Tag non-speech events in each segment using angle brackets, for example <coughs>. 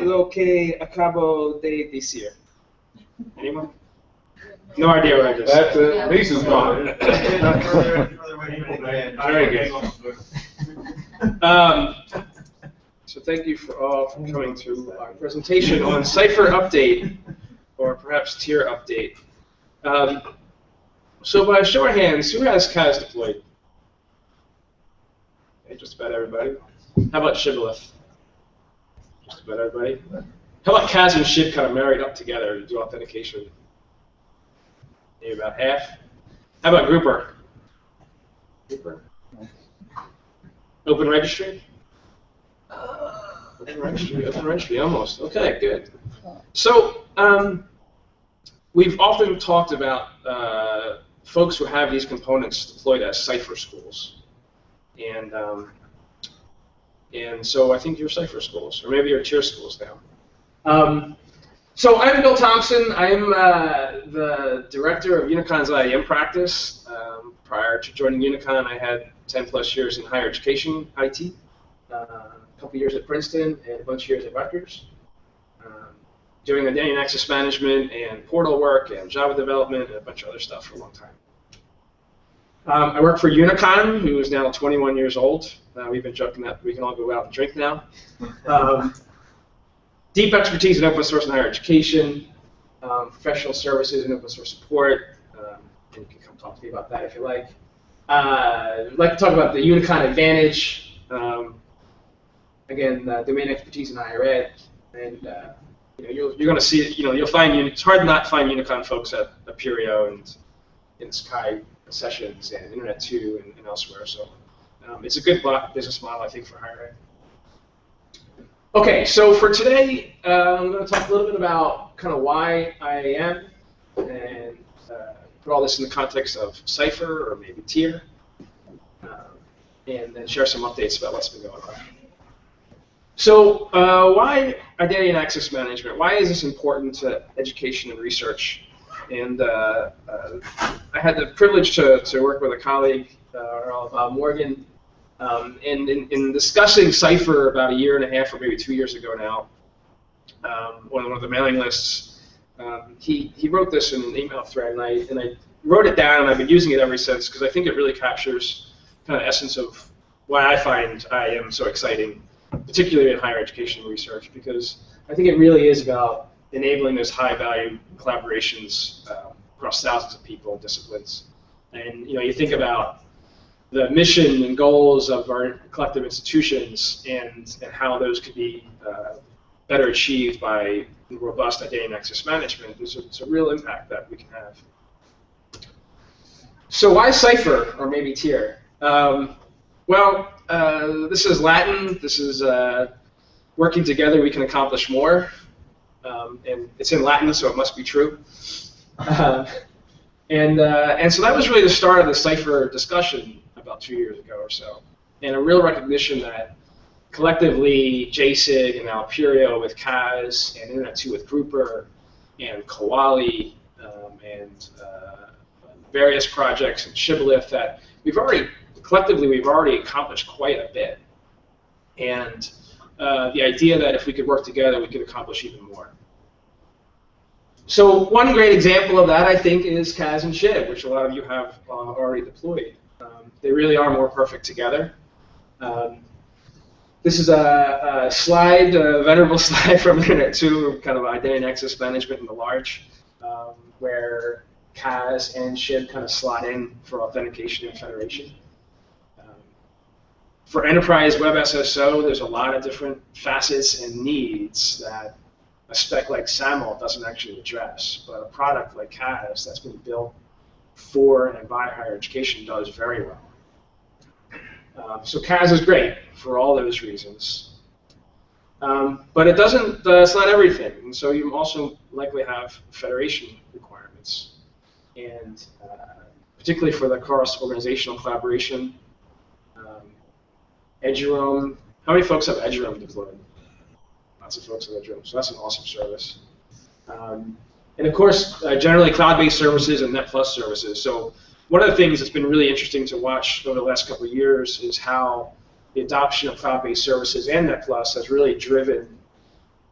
lo que acabo de decir? Anyone? No idea what I just That's said. it. Lisa's gone. <laughs> Very good. Um, so thank you for all for coming to our presentation on Cipher Update, or perhaps Tier Update. Um, so by show of hands, who has CAS deployed? Okay, just about everybody. How about Shibboleth? About everybody. How about CAS and Shib kind of married up together to do authentication? Maybe about half. How about Grouper? Grouper? Open registry? Open registry, open registry, almost. Okay, good. So, um, we've often talked about uh, folks who have these components deployed as Cipher schools. And, um, and so I think you're Cipher schools, or maybe you're tier schools now. Um, so I'm Bill Thompson. I'm uh, the director of Unicon's IAM practice. Um, prior to joining Unicon, I had 10 plus years in higher education IT, uh, a couple years at Princeton, and a bunch of years at Rutgers, um, doing identity and access management and portal work and Java development and a bunch of other stuff for a long time. Um, I work for Unicon, who is now 21 years old. Uh, we've been joking that we can all go out and drink now. Um, deep expertise in open source and higher education, um, professional services and open source support. Um, and you can come talk to me about that if you like. Uh, I'd like to talk about the Unicon Advantage. Um, again, uh, domain expertise in higher ed, and uh, you know, you'll, you're going to see. You know, you'll find it's hard not to find Unicon folks at Apereo and in Sky sessions and Internet 2 and, and elsewhere. So um, it's a good business model, I think, for higher ed. Okay, so for today, uh, I'm going to talk a little bit about kind of why I am and uh, put all this in the context of Cipher or maybe Tier, um, and then share some updates about what's been going on. So uh, why identity and access management? Why is this important to education and research? And uh, uh, I had the privilege to, to work with a colleague, uh, Morgan, um, and in, in, discussing Cipher about a year and a half or maybe two years ago now, um, on one of the mailing lists, um, he, he wrote this in an email thread, and I, and I wrote it down, and I've been using it ever since because I think it really captures kind of essence of why I find IAM so exciting, particularly in higher education research, because I think it really is about enabling those high-value collaborations uh, across thousands of people and disciplines. And you know, you think about the mission and goals of our collective institutions and, and how those could be uh, better achieved by robust identity and access management, there's a, there's a real impact that we can have. So why Cipher, or maybe Tier? Um, well, uh, this is Latin. This is uh, working together we can accomplish more. Um, and it's in Latin, so it must be true. Uh, and, uh, and so that was really the start of the Cipher discussion about two years ago or so, and a real recognition that collectively Jasig and Apereo with CAS and Internet 2 with Grouper and Kuali um, and uh, various projects and Shibboleth that we've already, collectively, we've already accomplished quite a bit. And uh, the idea that if we could work together, we could accomplish even more. So one great example of that, I think, is CAS and SHIB, which a lot of you have uh, already deployed. Um, they really are more perfect together. Um, this is a, a slide, a venerable <laughs> slide from Internet 2, kind of identity and access management in the large, um, where CAS and SHIB kind of slot in for authentication and federation. Um, for enterprise web SSO, there's a lot of different facets and needs that a spec like SAML doesn't actually address, but a product like CAS that's been built for and by higher education does very well. Um, so CAS is great for all those reasons. Um, but it doesn't, uh, it's not everything. And so you also likely have federation requirements. And uh, particularly for the cross organizational collaboration, um, Eduroam, how many folks have Eduroam deployed? Lots of folks have Eduroam, so that's an awesome service. Um, and of course, uh, generally cloud-based services and NetPlus services. So one of the things that's been really interesting to watch over the last couple of years is how the adoption of cloud-based services and NetPlus has really driven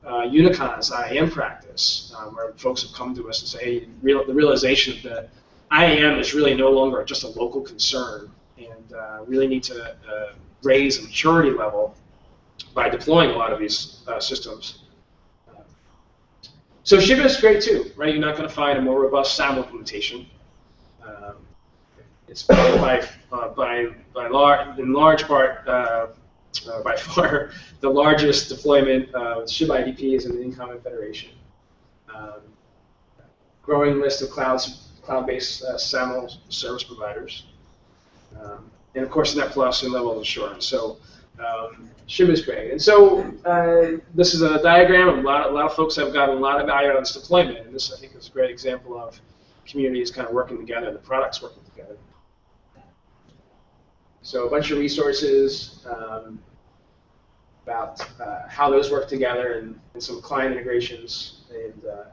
uh, Unicon's IAM practice, um, where folks have come to us and say, hey, real, the realization that IAM is really no longer just a local concern and uh, really need to uh, raise a maturity level by deploying a lot of these uh, systems. So Shiba is great too, right? You're not going to find a more robust SAML implementation. Um, it's by, uh, by, by large, in large part, uh, uh, by far <laughs> the largest deployment of IDP is in the InCommon Federation. Um, growing list of clouds, cloud-based uh, SAML service providers. Um, and of course, Net Plus and level of assurance. So um, is great. And so uh, this is a diagram. A lot, a lot of folks have gotten a lot of value out of this deployment. And this, I think, is a great example of communities kind of working together, and the products working together. So a bunch of resources um, about uh, how those work together and, and, some client integrations. And uh,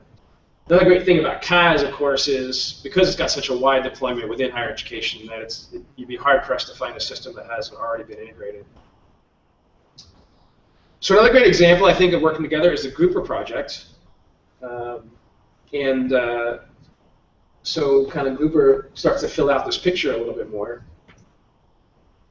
another great thing about CAS, of course, is because it's got such a wide deployment within higher education that it's, it, you'd be hard pressed to find a system that hasn't already been integrated. So another great example, I think, of working together is the Grouper project. Um, and uh, so kind of Grouper starts to fill out this picture a little bit more.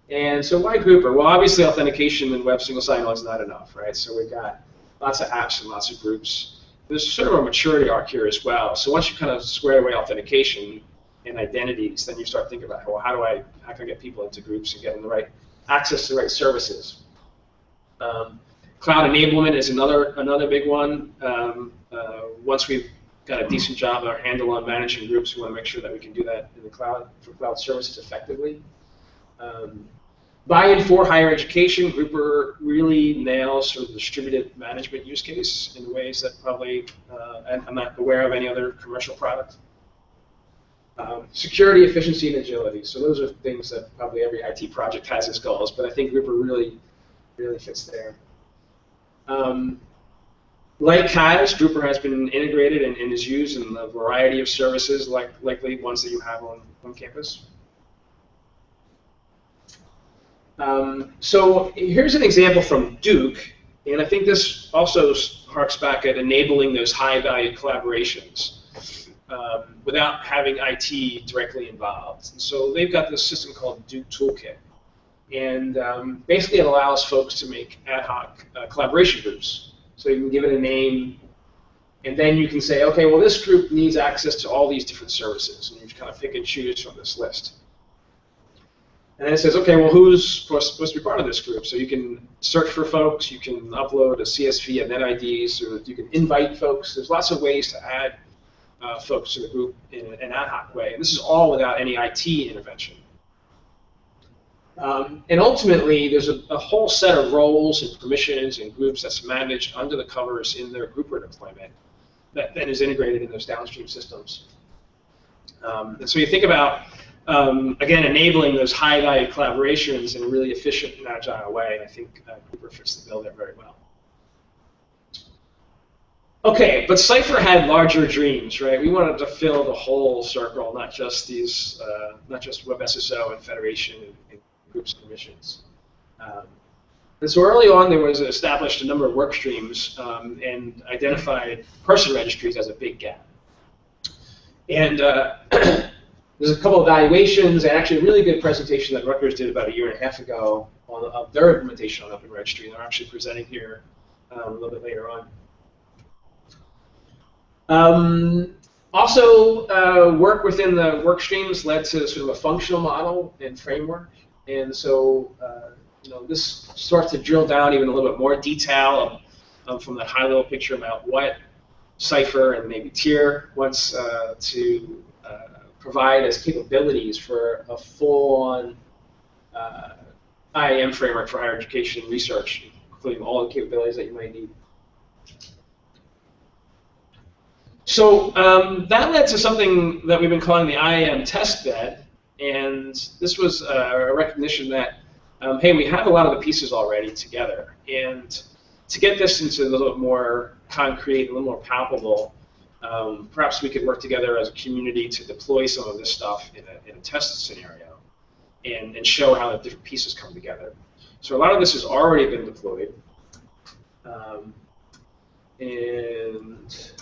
And so why Grouper? Well, obviously authentication in Web Single Sign-On is not enough, right? So we've got lots of apps and lots of groups. There's sort of a maturity arc here as well. So once you kind of square away authentication and identities, then you start thinking about, well, how do I, how can I get people into groups and get them the right access to the right services? Um, Cloud enablement is another another big one. Um, uh, once we've got a decent job or handle on managing groups, we want to make sure that we can do that in the cloud for cloud services effectively. Um, buy-in for higher education, Grouper really nails sort of the distributed management use case in ways that probably uh, I'm not aware of any other commercial product. Um, security, efficiency, and agility. So those are things that probably every IT project has as goals, but I think Grouper really, really fits there. Um, like CAS, Grouper has been integrated and, and, is used in a variety of services, like likely ones that you have on, on campus. Um, so here's an example from Duke, and I think this also harks back at enabling those high-value collaborations um, without having IT directly involved. And so they've got this system called Duke Toolkit. And um, basically, it allows folks to make ad hoc uh, collaboration groups. So you can give it a name, and then you can say, okay, well, this group needs access to all these different services, and you just kind of pick and choose from this list. And then it says, okay, well, who's supposed to be part of this group? So you can search for folks, you can upload a CSV and NetIDs, or you can invite folks. There's lots of ways to add uh, folks to the group in an ad hoc way. And this is all without any IT intervention. Um, and ultimately, there's a, a, whole set of roles and permissions and groups that's managed under the covers in their grouper deployment that then is integrated in those downstream systems. Um, and so you think about, um, again, enabling those high-value collaborations in a really efficient and agile way. And I think uh, Grouper fits the bill there very well. Okay, but Cypher had larger dreams, right? We wanted to fill the whole circle, not just these, uh, not just WebSSO and Federation and, and groups and missions. Um, and so early on, there was established a number of work streams um, and identified person registries as a big gap. And uh, <clears throat> there's a couple of evaluations and actually a really good presentation that Rutgers did about a year and a half ago on of their implementation on Open Registry. They're actually presenting here um, a little bit later on. Um, also, uh, work within the work streams led to sort of a functional model and framework and so, uh, you know, this starts to drill down even a little bit more detail um, from that high-level picture about what Cypher and maybe Tier wants uh, to uh, provide as capabilities for a full-on uh, IAM framework for higher education and research, including all the capabilities that you might need. So um, that led to something that we've been calling the IAM test bed, and this was a recognition that, um, hey, we have a lot of the pieces already together. And to get this into a little bit more concrete, a little more palpable, um, perhaps we could work together as a community to deploy some of this stuff in a, in a test scenario and, and show how the different pieces come together. So a lot of this has already been deployed. Um, and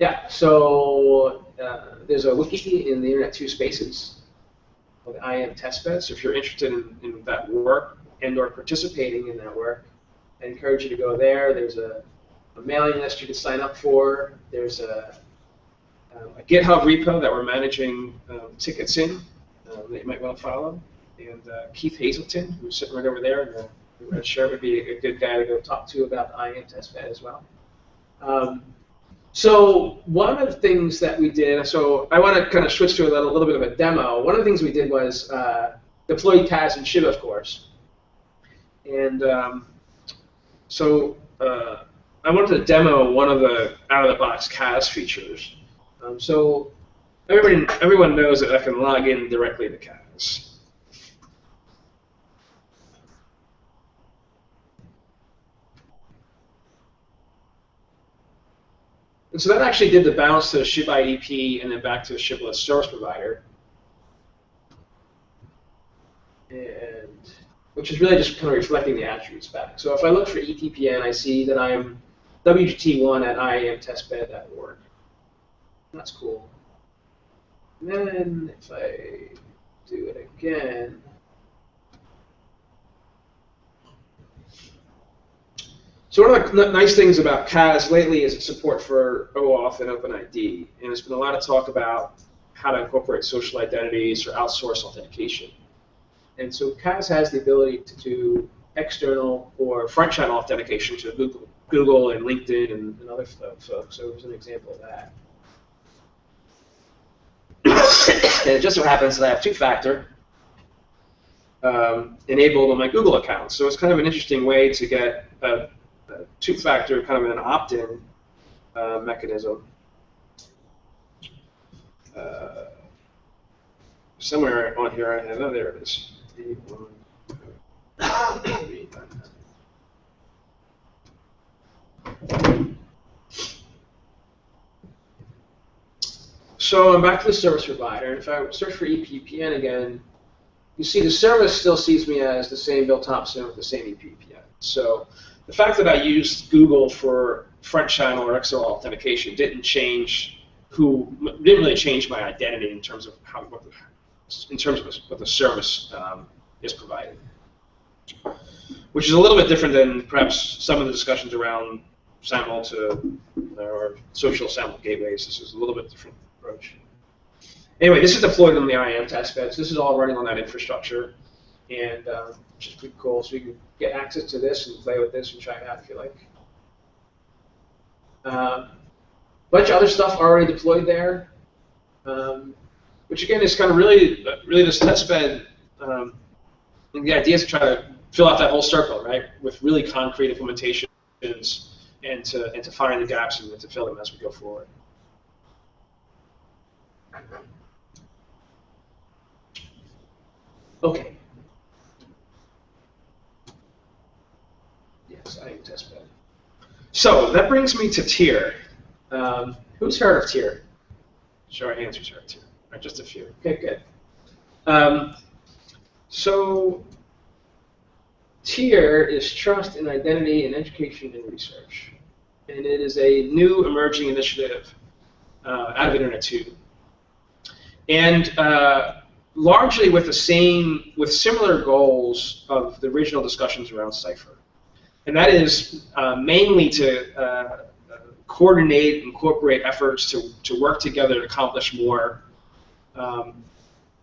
yeah, so uh, there's a wiki in the Internet 2 Spaces called IAM Testbed. So if you're interested in, in that work and or participating in that work, I encourage you to go there. There's a, a mailing list you can sign up for. There's a, um, a GitHub repo that we're managing um, tickets in um, that you might want to follow. And uh, Keith Hazelton, who's sitting right over there, uh, I'm sure would be a good guy to go talk to about the IAM testbed as well. Um, so one of the things that we did, so I want to kind of switch to a little, bit of a demo. One of the things we did was uh, deploy CAS and SHIB, of course. And um, so uh, I wanted to demo one of the out-of-the-box CAS features. Um, so everyone, everyone knows that I can log in directly to CAS. And so that actually did the bounce to the IDP and then back to the shibboleth service provider. And which is really just kind of reflecting the attributes back. So if I look for EPPN, I see that I'm WGT1 at iamtestbed.org. That's cool. And then if I do it again, So one of the nice things about CAS lately is its support for OAuth and OpenID, and there's been a lot of talk about how to incorporate social identities or outsource authentication. And so CAS has the ability to do external or front channel authentication to Google, Google and LinkedIn and, and other folks. So here's an example of that. <coughs> and it just so happens that I have two-factor um, enabled on my Google account. So it's kind of an interesting way to get a two-factor kind of an opt-in uh, mechanism. Uh, somewhere on here I have, oh, there it is. So I'm back to the service provider. And if I search for EPPN again, you see the service still sees me as the same Bill Thompson with the same EPPN. So the fact that I used Google for front channel or XML authentication didn't change who didn't really change my identity in terms of how what the, in terms of what the service um, is providing, which is a little bit different than perhaps some of the discussions around SAML to or social SAML gateways. This is a little bit different approach. Anyway, this is deployed on the IAM test beds. This is all running on that infrastructure and um, which is pretty cool. So you can get access to this and play with this and try it out if you like. A um, bunch of other stuff already deployed there, um, which again is kind of really, really this testbed. Um, the idea is to try to fill out that whole circle, right, with really concrete implementations and to and to find the gaps and to fill them as we go forward. Okay. exciting test bed. So that brings me to tier. Um, who's heard of tier? Show of hands who's heard of tier. Just a few. Okay, good. Um, so tier is trust in identity in education and research. And it is a new emerging initiative uh, out of Internet 2. And uh, largely with the same, with similar goals of the original discussions around Cypher and that is uh, mainly to uh, coordinate, incorporate efforts to, to work together to accomplish more um,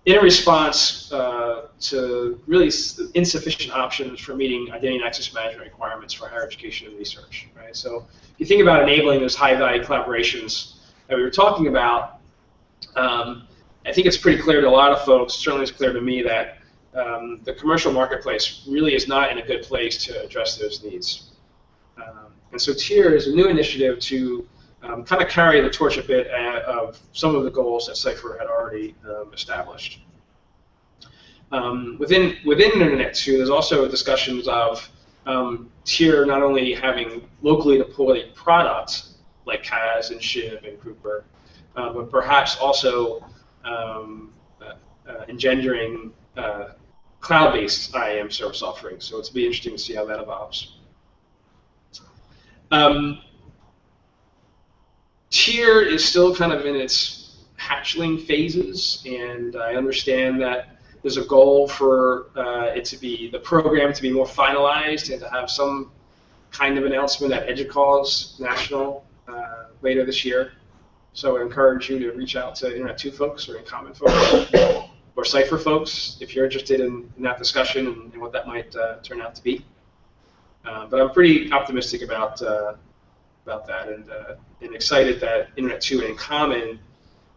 in response uh, to really insufficient options for meeting identity and access management requirements for higher education and research. Right? So if you think about enabling those high-value collaborations that we were talking about, um, I think it's pretty clear to a lot of folks, certainly it's clear to me, that um, the commercial marketplace really is not in a good place to address those needs. Um, and so TIER is a new initiative to um, kind of carry the torch a bit at, of some of the goals that Cypher had already um, established. Um, within, within Internet 2, there's also discussions of um, TIER not only having locally deployed products like CAS and SHIB and Grouper, uh, but perhaps also uh, uh, engendering uh, cloud-based IAM service offerings. So it's be interesting to see how that evolves. Um, Tier is still kind of in its hatchling phases, and I understand that there's a goal for uh, it to be the program to be more finalized and to have some kind of announcement at EDUCAUSE National uh, later this year. So I encourage you to reach out to Internet 2 folks or InCommon folks or Cypher folks if you're interested in, in that discussion and, and, what that might uh, turn out to be. Uh, but I'm pretty optimistic about uh, about that and, uh, and excited that Internet 2 and Common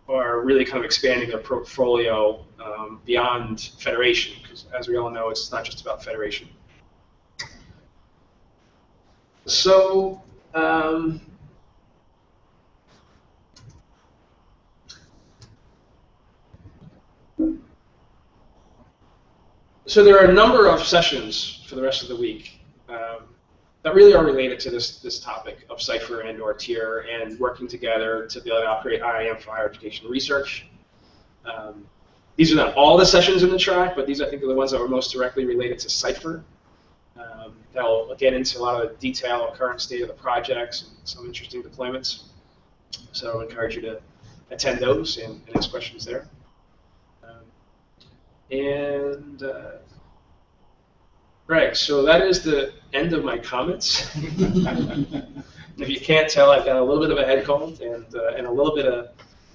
are really kind of expanding their portfolio um, beyond Federation because as we all know, it's not just about Federation. So um, so there are a number of sessions for the rest of the week um, that really are related to this this topic of Cypher and or tier and working together to be able to operate IAM for higher education research. Um, these are not all the sessions in the track, but these I think are the ones that are most directly related to Cypher. Um, they'll get into a lot of the detail on current state of the projects and some interesting deployments. So I encourage you to attend those and, and ask questions there. And uh, right, so that is the end of my comments. <laughs> if you can't tell, I've got a little bit of a head cold and, uh, and a little bit of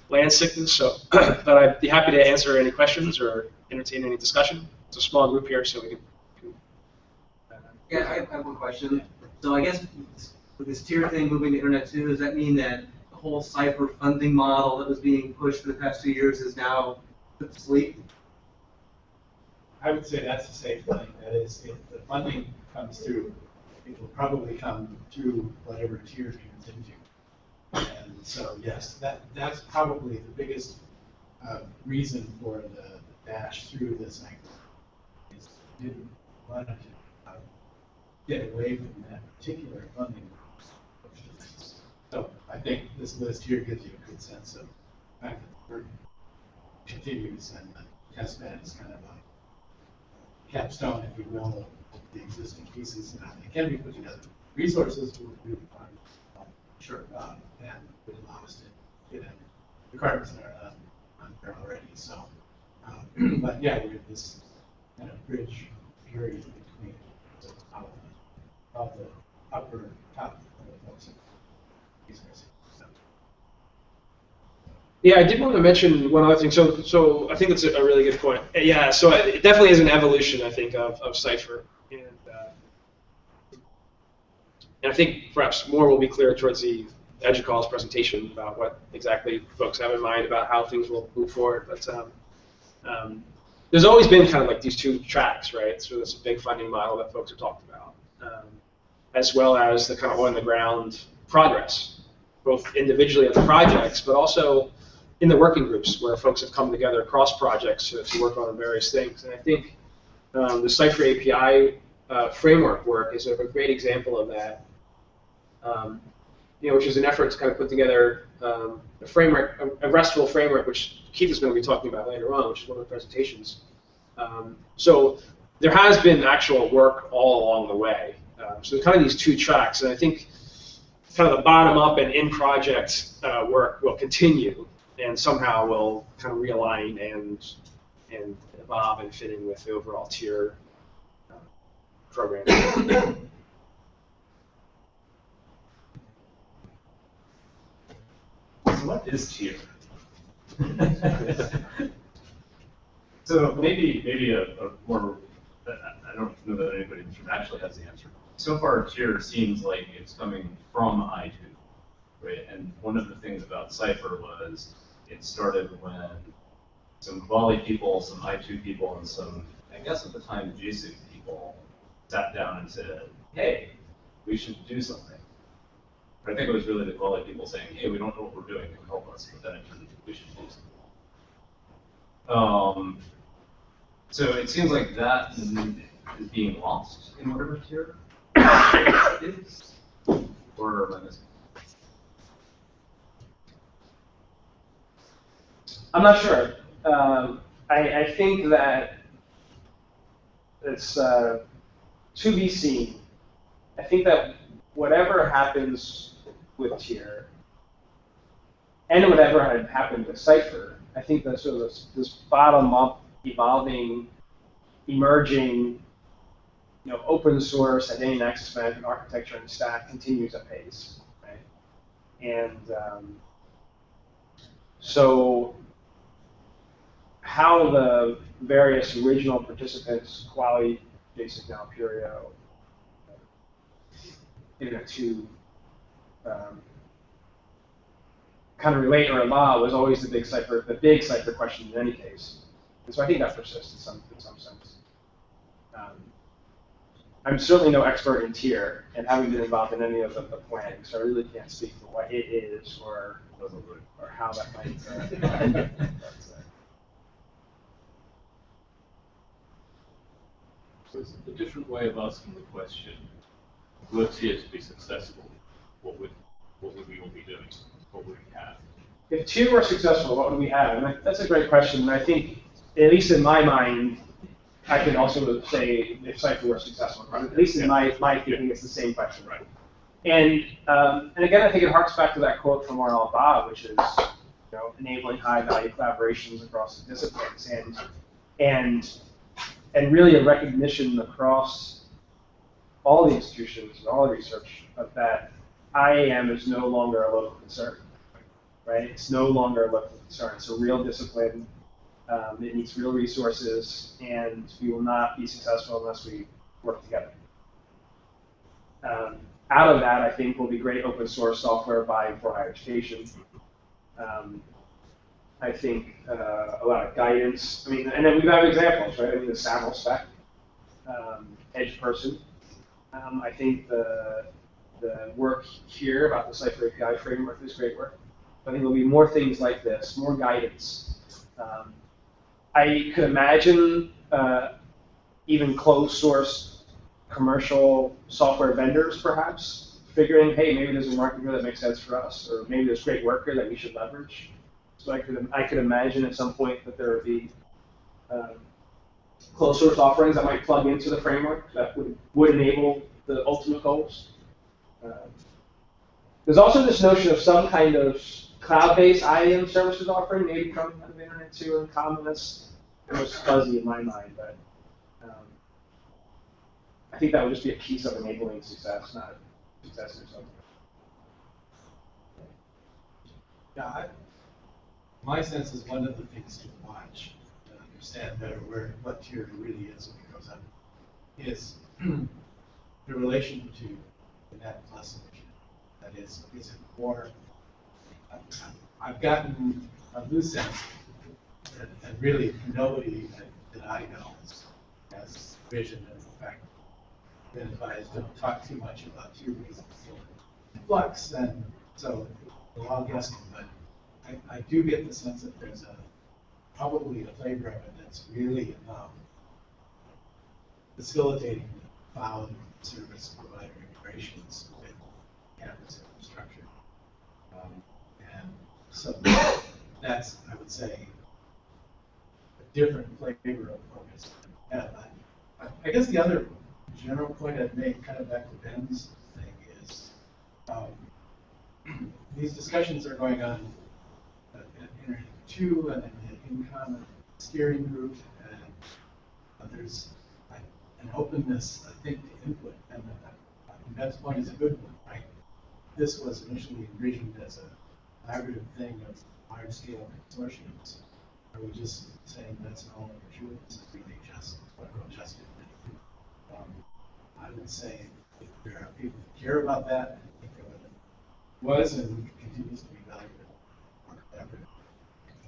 land sickness, so <clears throat> but I'd be happy to answer any questions or entertain any discussion. It's a small group here, so we can yeah, I have one question. So I guess with this tier thing moving to Internet 2, does that mean that the whole Cypher funding model that was being pushed for the past two years is now put to sleep? I would say that's a safe thing. That is, if the funding comes through, it will probably come through whatever tier it into. And so, yes, that that's probably the biggest uh, reason for the, dash through this cycle. Is didn't want to get away from that particular funding. So I think this list here gives you a good sense of the fact that we're continues and the test bed is kind of a capstone, if you will, of the existing pieces. And it can be put together. Resources will be fine. Sure. Um, and would allow us to get in requirements that are on there already. So, um, <clears throat> but yeah, we have this kind of bridge period between the, of the upper top Yeah, I did want to mention one other thing. So, so I think that's a, really good point. Yeah, so it definitely is an evolution, I think, of, of Cypher. And, uh, and I think perhaps more will be clear towards the edge of EDUCAUSE presentation about what exactly folks have in mind about how things will move forward. But um, um, there's always been kind of like these two tracks, right? So a big funding model that folks have talked about. Um, as well as the kind of on-the-ground progress, both individually at the projects, but also in the working groups where folks have come together across projects to, work on various things. And I think um, the Cypher API uh, framework work is a, great example of that. Um, you know, which is an effort to kind of put together um, a framework, a, a, RESTful framework, which Keith is going to be talking about later on, which is one of the presentations. Um, so there has been actual work all along the way. Um, so kind of these two tracks, and I think kind of the bottom up and in project uh, work will continue, and somehow will kind of realign and and evolve and fit in with the overall tier uh, program. So <coughs> what is tier? <laughs> so maybe maybe a, a more I don't know that anybody actually has the answer so far tier seems like it's coming from I2, right? And one of the things about Cypher was it started when some Volley people, some I2 people, and some, I guess at the time, Jasig people sat down and said, hey, we should do something. I think it was really the Volley people saying, hey, we don't know what we're doing, can help us? But then it turned into we should do something. Um, so it seems like that is being lost in whatever tier <coughs> or I'm not sure. Um, I, I, think that it's uh, to be seen. I think that whatever happens with tier, and whatever had happened with Cipher, I think that sort of this, this bottom-up, evolving, emerging, you know, open source identity and access management architecture and stack continues at pace, right? And um, so how the various original participants, Kuali, Basic now, Apereo, Internet 2, um, kind of relate or allow was always the big cipher, the big cipher question in any case. And so I think that persists in some, in some sense. Um, I'm certainly no expert in tier and haven't been involved in any of the, the planning, so I really can't speak for what it is or, or how that might. Uh, <laughs> uh, a different way of asking the question, were here to be successful, what would, what would we all be doing? What would we have? If two were successful, what would we have? And that's a great question. And I think, at least in my mind, I can also say if Cypher were successful. At least in my, my thinking, it's the same question. Right. And um, and again, I think it harks back to that quote from R.L. Bob, which is, you know, enabling high value collaborations across the disciplines, and and and really a recognition across all the institutions and all the research of that IAM is no longer a local concern, right? It's no longer a local concern. It's a real discipline. Um, it needs real resources, and we will not be successful unless we work together. Um, out of that, I think will be great open source software by for higher education. Um, I think uh, a lot of guidance. I mean, and then we've got examples, right? I mean, the SAML spec, um, eduPerson. Um, I think the the work here about the Cypher API framework is great work. I think there'll be more things like this, more guidance. Um, I could imagine uh, even closed source commercial software vendors perhaps figuring, hey, maybe there's a market here that makes sense for us, or maybe there's great work here that we should leverage. So I could, I could imagine at some point that there would be um, closed source offerings that might plug into the framework that would, would enable the ultimate goals. Um, there's also this notion of some kind of cloud-based IAM services offering, maybe coming out of the Internet 2 and common. That's was fuzzy in my mind, but um, I think that would just be a piece of enabling success, not success or something. Yeah, I, my sense is one of the things to watch, to understand better where, what tier really is when it goes up, is <clears throat> the relation to the net plus initiative. That is, is it more, I've- gotten a loose sense that, that really nobody that, that I know has vision and in fact, been advised, don't talk too much about tier reasons. Flux, and so, we're all guessing, but I, I do get the sense that there's a, probably a flavor of it that's really about facilitating cloud service provider integrations with campus infrastructure. Um, And so that's, I would say, a different flavor of focus. And I, I- guess the other general point I'd make, kind of back to Ben's thing, is um, <clears throat> these discussions are going on Two and in the Incom steering group, and uh, there's an openness, I think, to input, and uh, I think Ben's point is a good one, right? This was initially envisioned as a collaborative thing of large-scale consortiums. Are we just saying that's no longer true? This is really just what just um, I would say if there are people who care about that, I think it was and continues to be valued more collaborative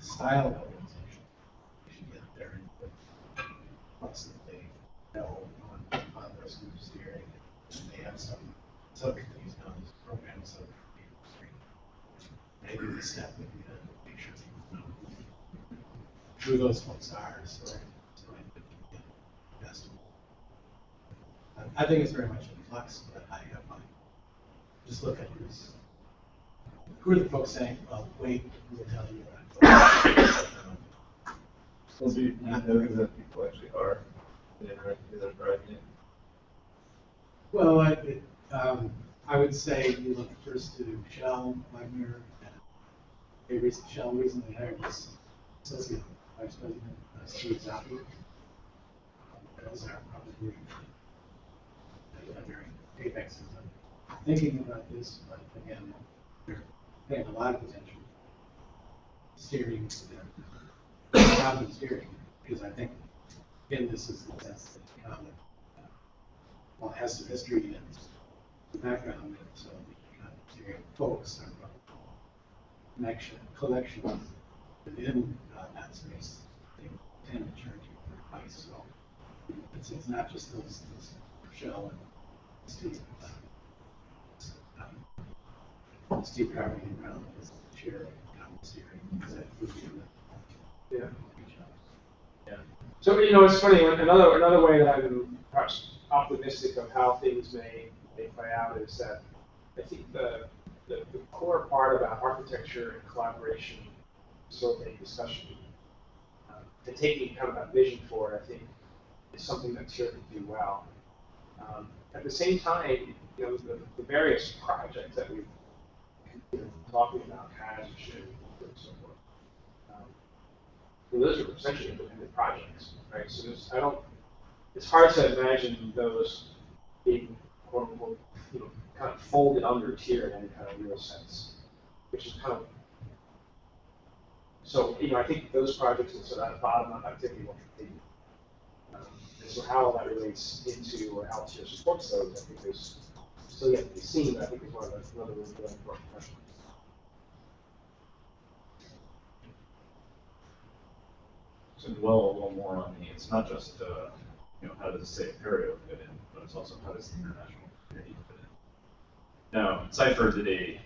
style of organization. We should get their input. That they know on, their school steering, and they have some subcommittees on this program, so maybe the step would be to make sure people know who those folks are, so, so I best. I- think it's very much in flux, but I uh, have my, just look at this. Who are the folks saying, well, wait, we'll tell you. That." Well, do you, know people actually are? They are, they're driving it. Well, I, it, um, I would say you look first to Shel, Waggener, they recently, Shel recently hired this associate vice president, uh, Steve Zoppi. Um, Those are probably uh, during Apex is uh, thinking about this, but again, they're paying a lot of attention. Steering, cabinet steering, because I think, again, this is the sense that the cabinet, uh, well, has some history and the background, and so the of steering folks are connection, collection within uh, that space. They tend to you for advice, so it's, it's not just those, those Shel and Steve. um, Steve Carmody and Brown is the chair of cabinet steering, because that would be the. Yeah. You know, it's funny, another, another way that I'm perhaps optimistic of how things may, may play out is that I think the, the, the core part about architecture and collaboration, facilitating discussion, uh, and taking kind of that vision forward, I think, is something that TIER can do well. Um, at the same time, you know, the, the various projects that we've know, talking about, has and should, and so forth. Um, well, those are essentially independent projects, right? So I don't, it's hard to imagine those being, quote unquote, you know, kind of folded under tier in any kind of real sense, which is kind of, so, you know, I think those projects and sort of bottom up activity will continue. Um, And so how that relates into or how tier supports those, I think is still yet to be seen, but I think is one of the, one of the really important questions. To dwell a little more on the, it's not just, uh, you know, how does say Ontario fit in, but it's also how does the international community fit in. Now, Cypher did a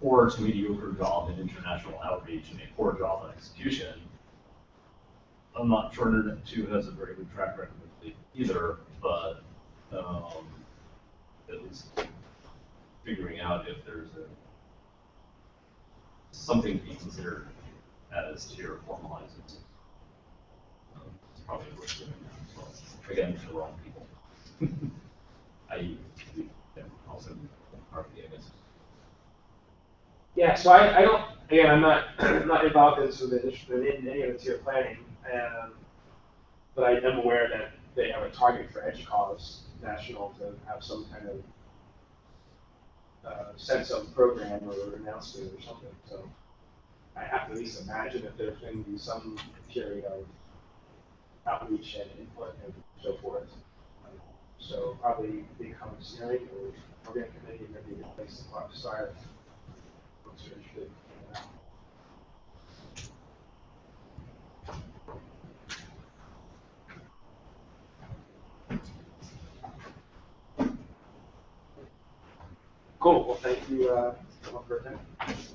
poor to mediocre job in international outreach and a poor job on execution. I'm not sure Internet two has a very good track record either, but, um, at least figuring out if there's a, something to be considered as to. Um, It's probably worth doing that the wrong people. <laughs> I, yeah, also, partly, I guess. Yeah, so I, I don't, again, I'm not, <clears throat> I'm not involved in the, in any of the tier planning, um, but I am aware that they have a target for EDUCAUSE National to have some kind of uh, sense of program or announcement or something, so I have to at least imagine that there's going to be some period of outreach and input and so forth. So probably become steering or program committee, maybe a place to start folks are interested. Cool, well, thank you, uh, for attending.